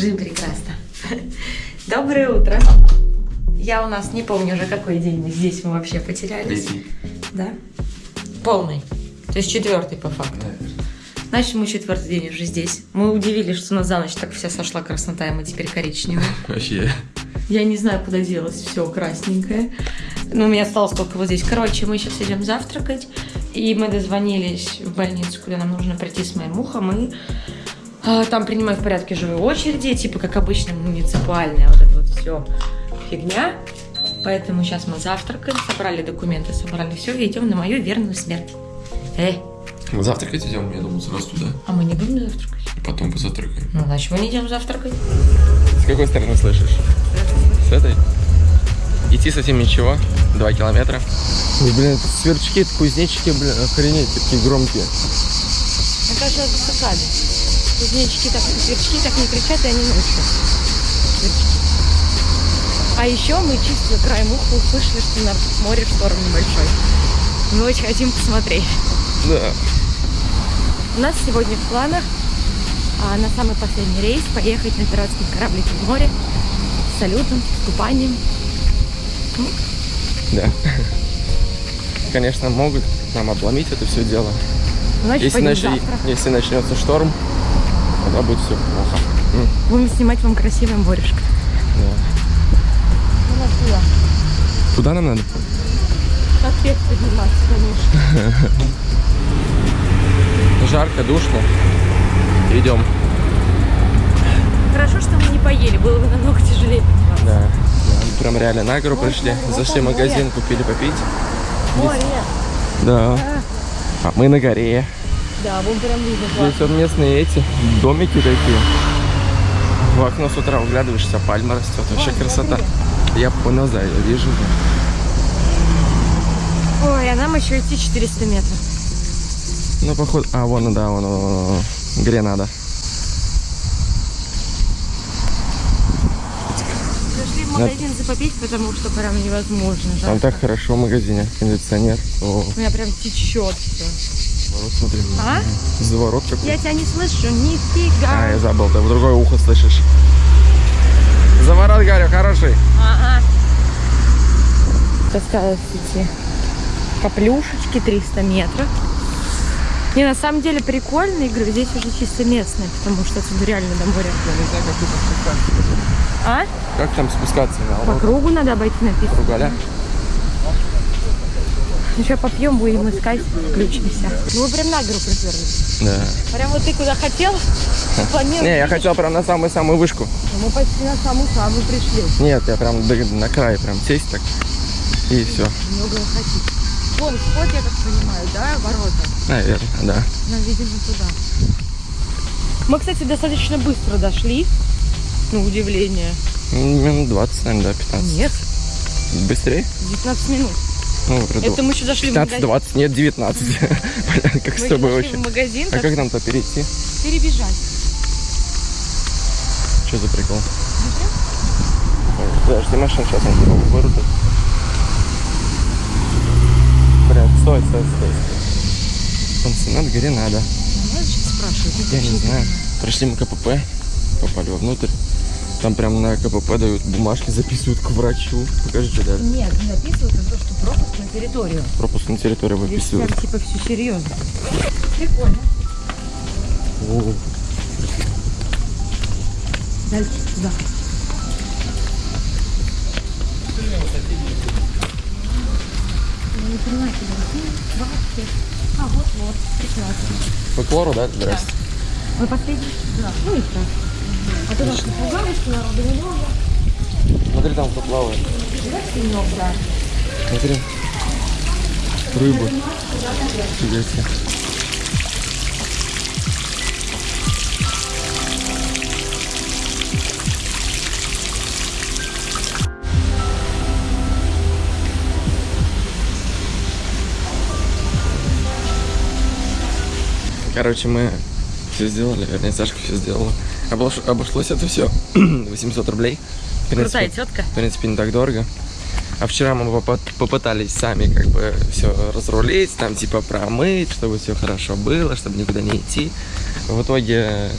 Жизнь прекрасна. Доброе утро. Я у нас не помню уже какой день мы здесь мы вообще потерялись. Третий. Да? Полный. То есть четвертый по факту. Значит, мы четвертый день уже здесь. Мы удивились, что у нас за ночь так вся сошла краснота, и мы теперь коричневые. Вообще. Я не знаю, куда делось все красненькое. Ну, у меня осталось только вот здесь. Короче, мы сейчас идем завтракать. И мы дозвонились в больницу, куда нам нужно прийти с моим ухом. И там принимают в порядке живой очереди. Типа, как обычно, муниципальная вот это вот все фигня. Поэтому сейчас мы завтракаем, собрали документы, собрали все и идем на мою верную смерть. Эй, Мы завтракать идем, я думаю, сразу туда. а мы не будем завтракать? И потом позавтракаем. Ну, значит, мы не идем завтракать. С какой стороны слышишь? С этой? Идти совсем ничего. Два километра. Ой, блин, это сверчки, это кузнечики, блин, охренеть, такие громкие. Мне кажется, засыпали. Кузнечики так, сверчки так не кричат, и они ночью. Сверчки. А еще мы чисто краем уха услышали, что на море шторм небольшой. Мы очень хотим посмотреть. Да. У нас сегодня в планах а, на самый последний рейс поехать на пиратский кораблик в море с салютом, с купанием. Да. Конечно, могут нам обломить это все дело. Значит, Если, завтра. если начнется шторм, тогда будет все плохо. Будем снимать вам красивое морешко. да. Куда нам надо? Как вверх подниматься, конечно. Жарко, душно. Идем. Хорошо, что мы не поели, было бы намного тяжелее подниматься. Да. да. Прям реально на гору пришли. Зашли в магазин, купили попить. Море. Да. А мы на горе. Да, вон прям видно Здесь вот местные эти домики такие. В окно с утра углядываешься, пальма растет. Вообще красота. Я понял, да, я вижу. Ой, а нам еще идти 400 метров. Ну, походу... А, вон, да, вон, вон, вон, вон. Гренада. Зашли в магазин за попить, потому что прям невозможно. Там жарко. так хорошо в магазине. Кондиционер. О, У меня прям течет все. Ворот смотри. А? Заворот какой. Я тебя не слышу, А, нифига. я забыл, ты в другое ухо слышишь. Заворот, говорю, хороший. Ага. Осталось идти по плюшечке 300 метров. Не, на самом деле прикольно, я говорю, здесь уже чисто местное, потому что отсюда реально до моря. Я не знаю, как тут спускаться. А? Как там спускаться? По кругу надо обойти написано. Кругаля? Ну что, попьем, будем искать, включимся. Ну, вы прям на гору приперлись. Да. Прям вот ты куда хотел, планировал. Не, я хотел прям на самую-самую вышку. Ну, Мы почти на саму-самую пришли. Нет, я прям на край прям сесть так. И все. Много хотите. Вон, вход, я так понимаю, да, ворота? Наверное, да. Нам, видимо, туда. Мы, кстати, достаточно быстро дошли. На удивление. Минут 20, наверное, да, 15. Нет, Быстрее? 19 минут. Ну, Это мы еще зашли в 15, магазин. 20, нет, 19. Понятно, как Мы с тобой очень. в магазин, А так как нам-то перейти? перебежать. Что за прикол? Подожди, машин сейчас они типа вырубят. Прям, стой, стой, стой. стой. Пансионат Гренада. Я не знаю. Пришли мы КПП, попали вовнутрь. Там прям на КПП дают бумажки, записывают к врачу. Покажи, что даже. Нет, не записывают, а то, что пропуск на территорию. Пропуск на территорию Здесь прям выписывают. типа все серьезно. Прикольно. О, Дальше туда. Не понимаю, куда. А, вот-вот. Прекрасно. По Клору, да? Здрасте. Мы последний? Да. Ну и так. А ты нас напугали, что народу немного? Смотри, там кто плавает. Да. Смотри. Рыба. Фига себе. Короче, мы все сделали, вернее, Сашка все сделала. Обош- Обошлось это все 800 рублей. В принципе, Крутая тетка. в принципе, не так дорого. А вчера мы попытались сами как бы все разрулить, там типа промыть, чтобы все хорошо было, чтобы никуда не идти. В итоге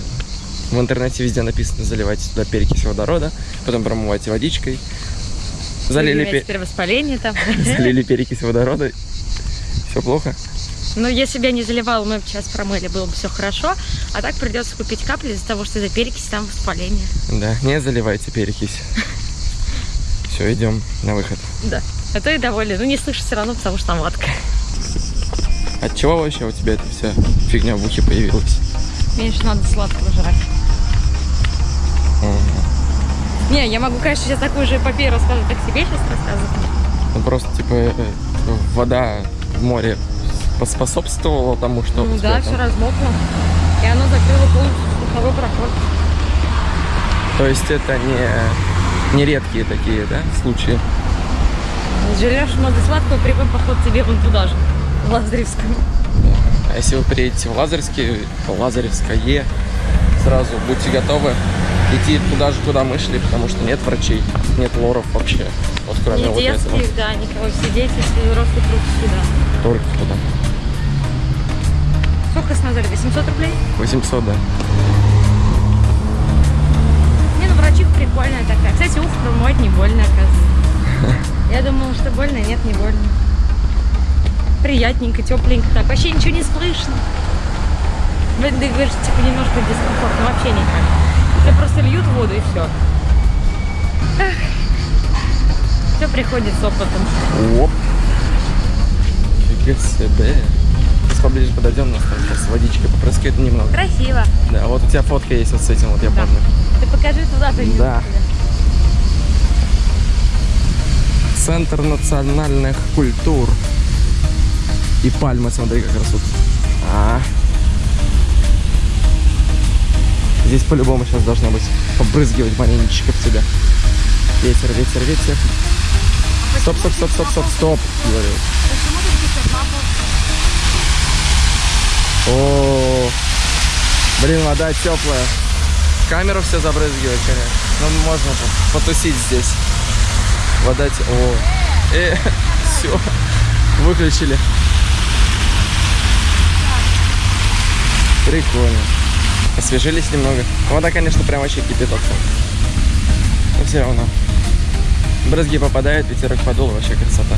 В интернете везде написано, заливайте туда перекись водорода, потом промывайте водичкой. Залили, Появляется пе- теперь воспаление там. залили перекись водорода. Все плохо? Но если бы я не заливала, мы бы сейчас промыли, было бы все хорошо. А так придется купить капли из-за того, что из-за перекиси там воспаление. Да, не заливайте перекись. Все, идем на выход. Да. А то и довольны. Ну, не слышу все равно, потому что там ватка. От чего вообще у тебя эта вся фигня в ухе появилась? Меньше надо сладкого жрать. Мгм. Не, я могу, конечно, сейчас такую же эпопею рассказывать, как себе сейчас рассказывать. Ну просто типа э, вода в море поспособствовала тому, что Ну да, все размокло. И оно закрыло полностью слуховой проход. То есть это не, не редкие такие, да, случаи? Жрешь много сладкого, прямой поход тебе вон туда же, в Лазаревском. А если вы приедете в Лазаревский, Лазаревское, сразу будьте готовы идти туда же, куда мы шли, потому что нет врачей, нет лоров вообще. Вот кроме Не вот этого. детских, да, никого. Все дети, все взрослые круг сюда. Только туда. Сколько с назвали? 800 рублей? 800, да. Не, ну врачиха прикольная такая. Кстати, ухо промывать не больно, оказывается. Я думала, что больно, нет, не больно. Приятненько, тепленько так. Вообще ничего не слышно. Вы ты говоришь, типа, немножко дискомфортно. Вообще никак. Тебе просто льют воду и все. Все приходит с опытом. Оп. Фига себе. Поближе подойдем, у нас там сейчас водичкой попрыскает немного. Красиво. Да, вот у тебя фотка есть вот с этим, вот я Да. помню. Ты покажи туда, ты Да. Центр национальных культур. И пальмы, смотри, как растут. А. Здесь по-любому сейчас должно быть побрызгивать маленечко в тебя. Ветер, ветер, ветер. Стоп, стоп, стоп, стоп, стоп, стоп, говорю. Почему тут пишет на пол? О, блин, вода теплая. Камеру все забрызгивает, конечно. Ну, можно по- потусить здесь. Вода те... О, э, все, выключили. Прикольно. Освежились немного. Вода, конечно, прям вообще кипяток. Но все равно. Брызги попадают, ветерок подул, вообще красота.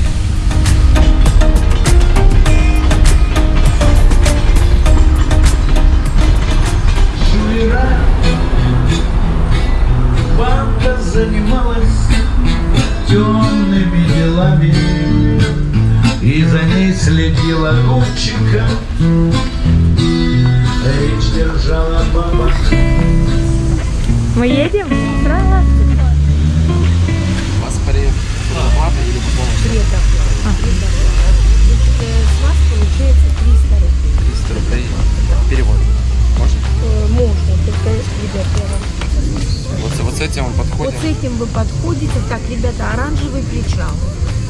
Вчера банда занималась темными делами И за ней следила Гурчика Речь держала баба Мы едем? Здравствуйте. С этим вы подходите, так, ребята, оранжевый причал.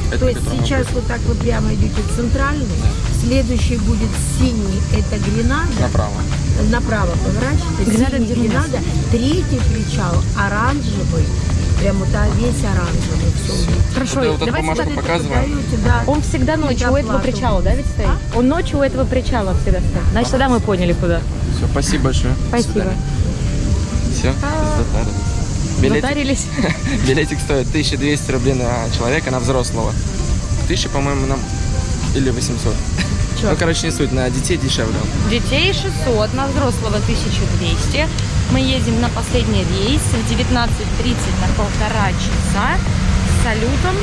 Это То есть сейчас вот так вы прямо идете центральный, следующий будет синий, это Гренада, Направо. направо поворачивайте, Гренада синий? Гренада, третий причал оранжевый, прям вот а, весь оранжевый. Все. Хорошо, Вот вот давайте так. показываем. Да. Он всегда ночью у этого причала, да, ведь стоит? Он ночью у этого причала всегда стоит. Значит, тогда мы поняли, куда. Все, спасибо большое. Спасибо. Все, Билетик, Затарились. билетик стоит 1200 рублей на человека, на взрослого. 1000, по-моему, нам... Или 800. Чё? Ну, короче, не суть, на детей дешевле. Детей 600, на взрослого 1200. Мы едем на последний рейс в 19.30 на полтора часа с салютом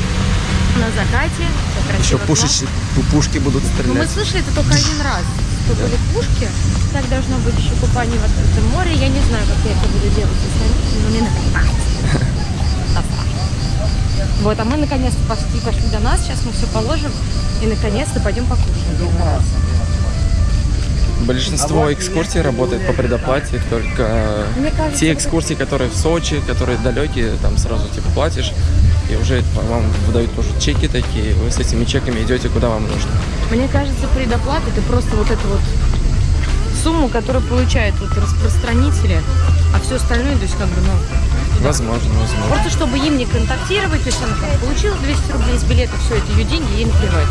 на закате. Еще пушечки, пушки будут Ну, мы стрелять. слышали это только один раз. Что были пушки. Так должно быть еще купание в открытом море. Я не знаю, как я это буду делать своими, но мне страшно. Вот, а мы наконец-то пошли, пошли до нас. Сейчас мы все положим и наконец-то пойдем покушаем. первый раз. Большинство экскурсий работает по предоплате, только кажется, те экскурсии, которые в Сочи, которые далекие, там сразу типа платишь, и уже вам выдают тоже чеки такие, вы с этими чеками идете куда вам нужно. Мне кажется, предоплата это просто вот эту вот сумму, которую получают вот распространители, а все остальное, то есть как бы, ну, Возможно, возможно. просто чтобы им не контактировать, то есть она там получила 200 рублей с билета, все это ее деньги, ей наплевать.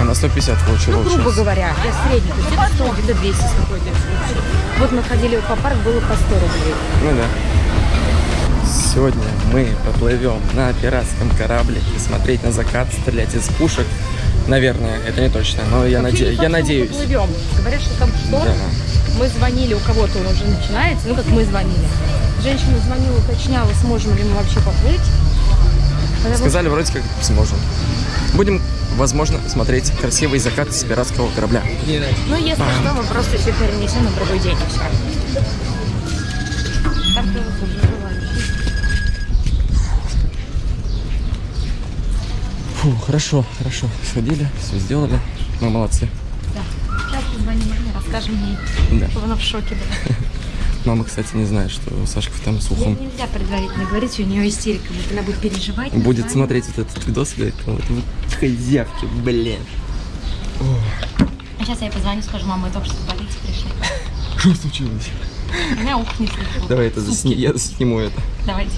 Она 150 получила Ну, грубо сейчас. говоря, я средний, то есть где-то 100, где-то 200 с какой-то. Вот мы ходили в аквапарк, было по 100 рублей. Ну да. Сегодня мы поплывем на пиратском кораблике, смотреть на закат, стрелять из пушек. Наверное, это не точно, но я, наде- я надеюсь. Плывем. Говорят, что там шторм. Да. Мы звонили, у кого-то он уже начинается, ну как мы звонили. Женщина звонила, уточняла, сможем ли мы вообще поплыть. Потому Сказали, вроде как сможем. Будем, возможно, смотреть красивый закат с пиратского корабля. Ну, если что, мы просто все перенесем на другой день и все. Так что вот уже желающие. Фу, хорошо, хорошо. Сходили, все сделали. Мы молодцы. Да. Сейчас позвоним маме, расскажем ей. Да. чтобы Она в шоке была. Мама, кстати, не знает, что Сашка там с Ей ухом нельзя предварительно говорить, у нее истерика будет. Она будет переживать. будет название. смотреть вот этот видос и говорит, вот вы козявки, блин. А сейчас я ей позвоню, скажу, мама, мы только что с больницы пришли. Что случилось? У меня ухо не слышало. Давай это засни, я сниму это. Давайте.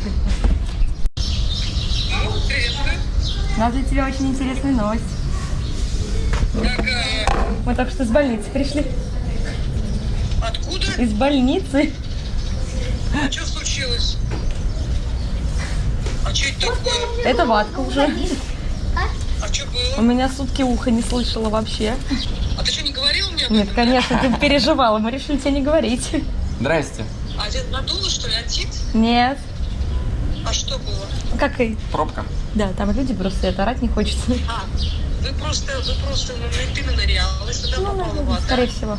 У нас для тебя очень интересная новость. Мы только что с больницы пришли. Откуда? Из больницы. Что случилось? А что это такое? Это ватка уже. А что У было? меня сутки ухо не слышала вообще. А ты что, не говорил мне? Нет, конечно, ты переживала. Мы решили тебе не говорить. Здрасте. А где надуло, что ли, отит? Нет. А что было? Как и... Пробка. Да, там люди просто это орать не хочется. А, вы просто, вы просто на ты нырялась, туда Ну, попала наверное, вода. скорее всего.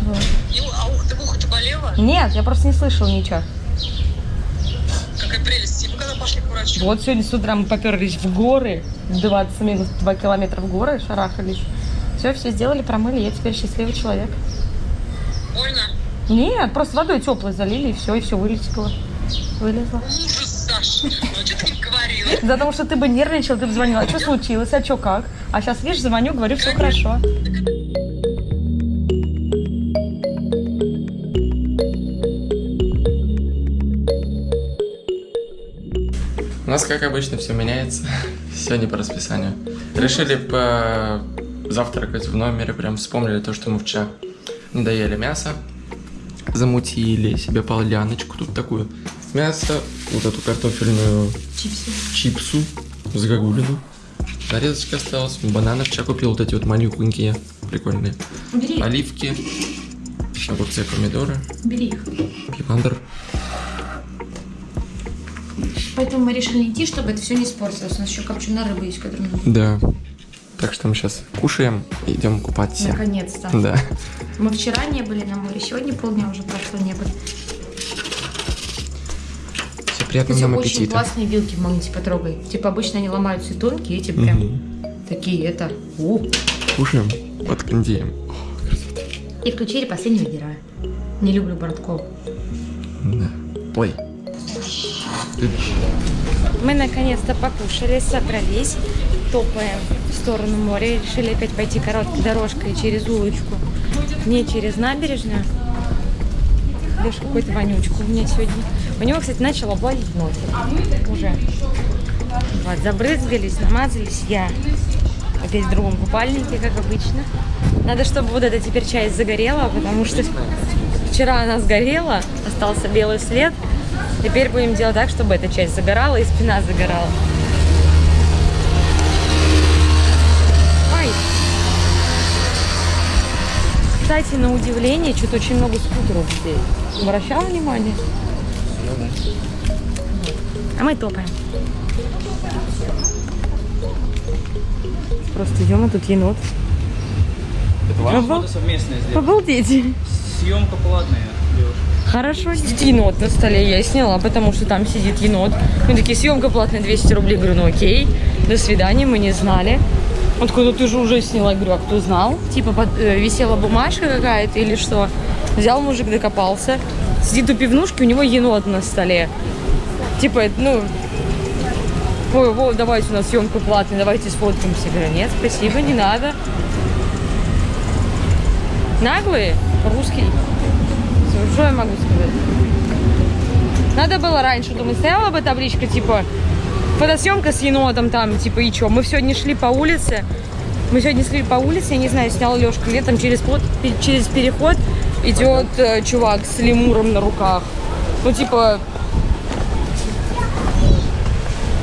Вот. И, а ух ты, в ухо-то болела? Нет, я просто не слышала ничего. Какая прелесть. И мы когда пошли к врачу? Вот сегодня с утра мы поперлись в горы, 20 минус 2 километра в горы, шарахались. Все, все сделали, промыли, я теперь счастливый человек. Больно? Нет, просто водой теплой залили, и все, и все вылетело. Вылезло. Ужас, Саша. Ну, что ты не говорила? Да потому что ты бы нервничал, ты бы звонила, а что случилось, а что как? А сейчас, видишь, звоню, говорю, все хорошо. У нас, как обычно, все меняется. Сегодня по расписанию. Решили по завтракать в номере. Прям вспомнили то, что мы вчера не доели мясо. Замутили себе поляночку тут такую. Мясо, вот эту картофельную Чипсы. чипсу, загогулину. Нарезочка осталась. Бананы вчера купил вот эти вот малюхонькие, прикольные. Бери, Оливки, огурцы, помидоры, бери их. пивандр. Поэтому мы решили идти, чтобы это все не испортилось. У нас еще копченая рыба есть, которую нужно. Да. Так что мы сейчас кушаем и идем купаться. Наконец-то. Да. Мы вчера не были на море, сегодня полдня уже прошло не были. Все приятного Кстати, нам очень аппетита. классные вилки в магните потрогай. Типа обычно они ломаются и тонкие, эти прям такие, это... У. Кушаем под кондеем. И включили последнего героя. Не люблю Бороткова. Да. Плей. Мы наконец-то покушали, собрались, топаем в сторону моря. Решили опять пойти короткой дорожкой через улочку, не через набережную. Лишь какой-то вонючку у меня сегодня. У него, кстати, начал облазить носик уже. Вот, забрызгались, намазались я. Опять в другом купальнике, как обычно. Надо, чтобы вот эта теперь часть загорела, потому что вчера она сгорела, остался белый след. Теперь будем делать так, чтобы эта часть загорала и спина загорала. Кстати, на удивление, что-то очень много скутеров здесь. Обращал внимание? А мы топаем. Просто идем, а тут енот. Обал- совместная здесь. Обалдеть. Съемка платная, девушка. Хорошо, енот на столе. Я сняла, потому что там сидит енот. Мы такие, съемка платная 200 рублей. Говорю, ну окей, до свидания, мы не знали. Он такой, ну ты же уже сняла. Я говорю, а кто знал? Типа под- э, висела бумажка какая-то или что? Взял мужик, докопался. Сидит у пивнушки, у него енот на столе. Типа, ну, ой, вот, давайте у нас съемка платная, давайте сфоткаемся. Говорю, нет, спасибо, не надо. Наглые, русский. Что я могу сказать? Надо было раньше, думаю, стояла бы табличка, типа, фотосъемка с енотом там, типа, и что? Мы сегодня шли по улице, мы сегодня шли по улице, я не знаю, снял Лешка летом через, пе- через переход, идет э, чувак с лемуром на руках. Ну, типа,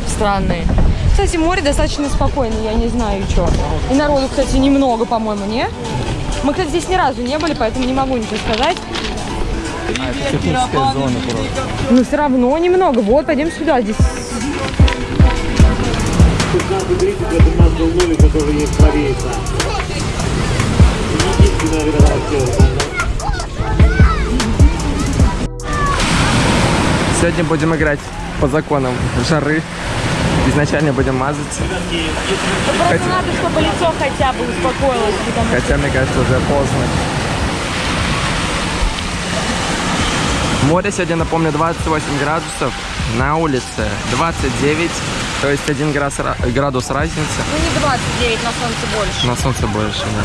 странные. Кстати, море достаточно спокойное, я не знаю, что. И народу, кстати, немного, по-моему, не? Мы, кстати, здесь ни разу не были, поэтому не могу ничего сказать. А, это техническая зона просто. Но все равно немного. Вот, пойдем сюда. Здесь 16.30 это у нас был номер, который есть правее там. Единственная видоактер. Сегодня будем играть по законам жары. Изначально будем мазаться. просто Хотя- надо, чтобы лицо хотя бы успокоилось, потому что Хотя, мне кажется, уже поздно. Море сегодня, напомню, 28 градусов. На улице 29, то есть 1 градус, ра- градус разницы. ну не 29, на солнце больше. На солнце больше, да.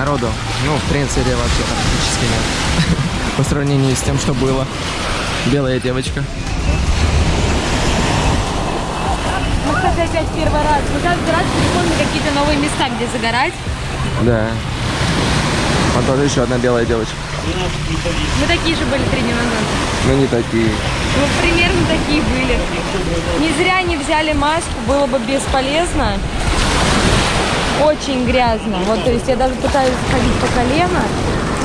Народу, ну, в принципе, вообще практически нет. По сравнению с тем, что было. Белая девочка. Мы, кстати, опять первый раз. Мы каждый раз приходим на какие-то новые места, где загорать. Да. А тоже еще одна белая девочка. Мы такие же были три дня назад. Ну, не такие. Ну, примерно такие были. Не зря не взяли маску, было бы бесполезно. Очень грязно. Вот, то есть я даже пытаюсь ходить по колено.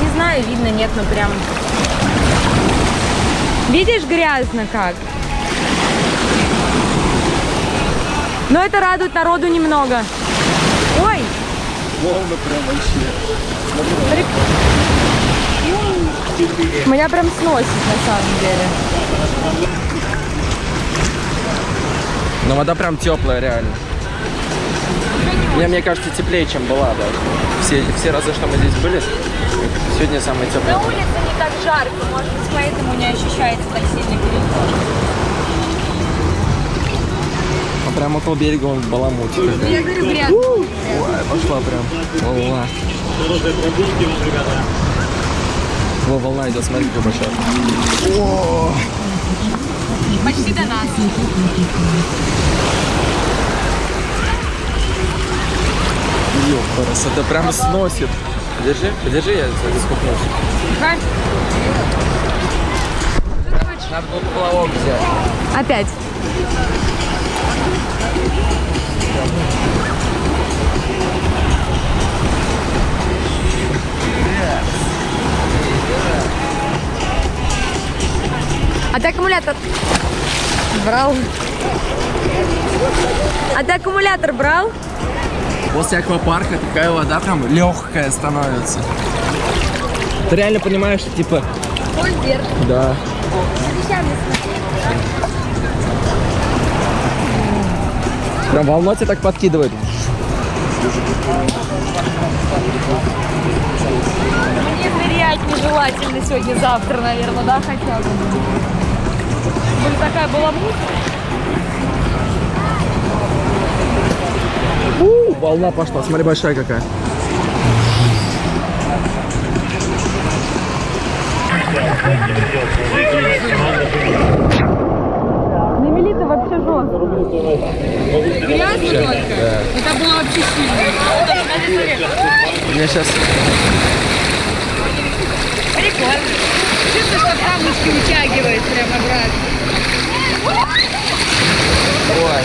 Не знаю, видно, нет, но прям... Видишь, грязно как? Но это радует народу немного. Ой! Прик- Меня прям сносит на самом деле. Но вода прям теплая, реально. Мне, мне кажется, теплее, чем была даже. Все, все разы, что мы здесь были, сегодня самая теплая. На улице не так жарко, может быть, поэтому не ощущается так сильно переход. А прям около берега он баламут. Я говорю, грязно. Пошла прям. Волна. Хорошие прогулки вам, ребята. Во, волна идет, смотри, какой большой. Почти до нас. Ёпарас, это прям сносит. Подержи, подержи, я заскупнусь. Ага. Надо было плавок взять. Опять. А ты аккумулятор брал? А ты аккумулятор брал? После аквапарка такая вода прям легкая становится. Ты реально понимаешь, что типа... Да. Прям волна тебя так подкидывает. Нырять нежелательно сегодня-завтра, наверное, да, хотя бы. Блин, такая была. У, волна пошла, смотри, большая какая. На мели-то вообще жестко. Грязно только. Это было вообще сильно. Мне сейчас... Прикольно. Чувствуешь, как рамочки утягивает прям обратно. Ой.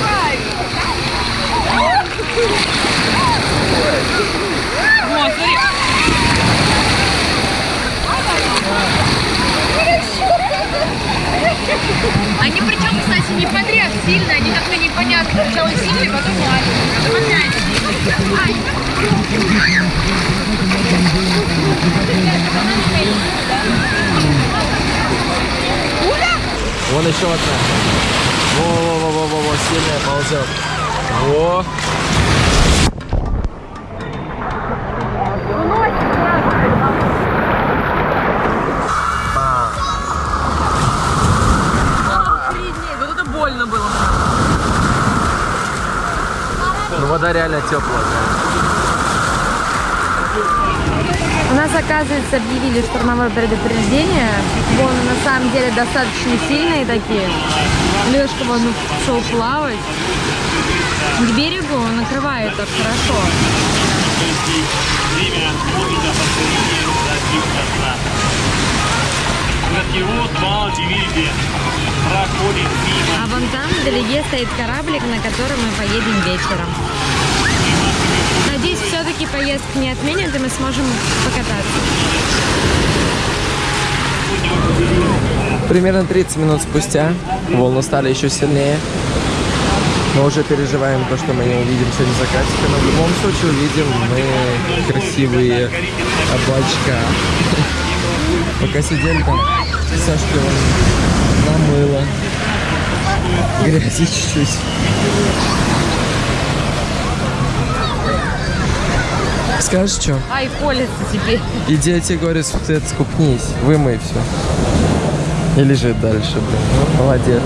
Вот, смотри. Они причем, кстати, не подряд сильно, они как-то непонятно. Сначала сильные, потом маленькие, потом опять сильные. Ай. Вон еще одна. Во-во-во-во-во, сильная ползет. Во. Вот это больно было. Ну вода реально теплая. У нас, оказывается, объявили штормовое предупреждение. Вон, на самом деле, достаточно сильные такие. Лешка вон ушел плавать. К берегу накрывает так хорошо. А вон там вдалеке стоит кораблик, на котором мы поедем вечером. Надеюсь, все-таки поездку не отменят, и мы сможем покататься. Примерно 30 минут спустя волны стали еще сильнее. Мы уже переживаем то, что мы не увидим сегодня закатика, но в любом случае увидим мы красивые облачка. Пока сидели там, Сашка вон намыла. Грязи чуть-чуть. Скажешь, что? Ай, колется теперь. Иди, я тебе говорю, ты скупнись, вымой все. И лежит дальше, блин. Ну, молодец.